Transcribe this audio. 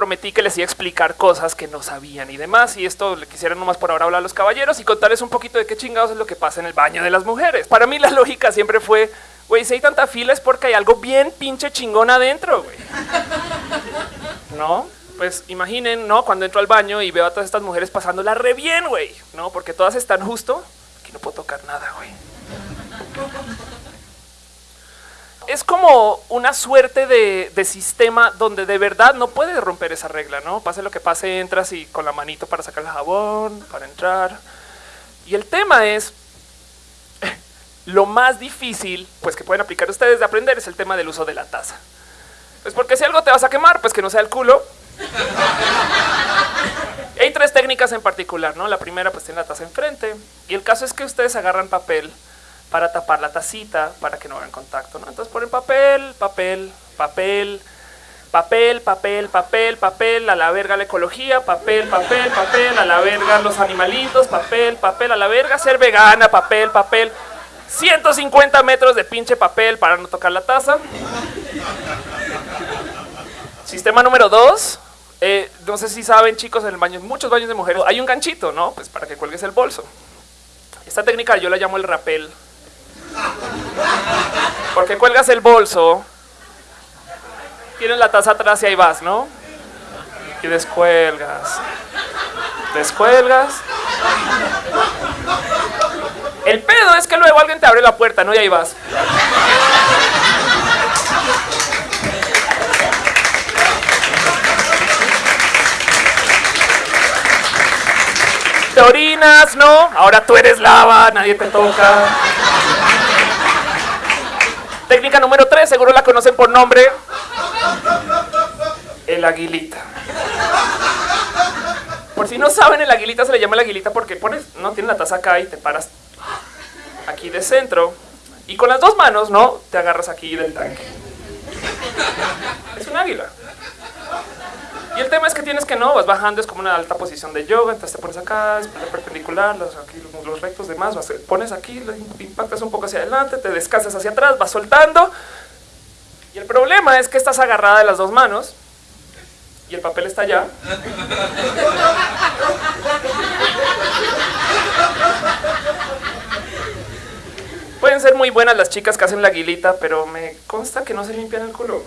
prometí que les iba a explicar cosas que no sabían y demás. Y esto le quisiera nomás por ahora hablar a los caballeros y contarles un poquito de qué chingados es lo que pasa en el baño de las mujeres. Para mí la lógica siempre fue, güey, si hay tanta fila es porque hay algo bien pinche chingón adentro, güey. ¿No? Pues imaginen, ¿no? Cuando entro al baño y veo a todas estas mujeres pasándola re bien, güey, ¿no? Porque todas están justo, aquí no puedo tocar nada, güey es como una suerte de, sistema donde de verdad no puedes romper esa regla, ¿no? Pase lo que pase, entras y con la manito para sacar el jabón, para entrar. Y el tema es, lo más difícil, pues que pueden aplicar ustedes de aprender es el tema del uso de la taza. Pues porque si algo te vas a quemar, pues que no sea el culo. Hay tres técnicas en particular, ¿no? La primera pues tiene la taza enfrente y el caso es que ustedes agarran papel para tapar la tacita para que no hagan contacto. ¿no? Entonces ponen papel, papel, papel, papel, papel, papel, papel, a la verga la ecología, papel, papel, papel, a la verga los animalitos, papel, papel, a la verga ser vegana, papel, papel. 150 metros de pinche papel para no tocar la taza. Sistema número dos. Eh, no sé si saben, chicos, en el baño, muchos baños de mujeres hay un ganchito, ¿no? Pues para que cuelgues el bolso. Esta técnica yo la llamo el rapel porque cuelgas el bolso, tienes la taza atrás y ahí vas, ¿no? Y descuelgas. Descuelgas. El pedo es que luego alguien te abre la puerta, ¿no? Y ahí vas. Te orinas, ¿no? Ahora tú eres lava, nadie te toca. Técnica número tres, seguro la conocen por nombre. El aguilita. Por si no saben, el aguilita se le llama el aguilita porque pones, no tiene la taza acá y te paras aquí de centro y con las dos manos, no, te agarras aquí del tanque. Es un águila. Y el tema es que tienes que no, vas bajando, es como una alta posición de yoga, entonces te pones acá, es perpendicular, los, aquí, los rectos demás, vas, pones aquí, impactas un poco hacia adelante, te descansas hacia atrás, vas soltando. Y el problema es que estás agarrada de las dos manos y el papel está allá. Pueden ser muy buenas las chicas que hacen la aguilita, pero me consta que no se limpian el culo.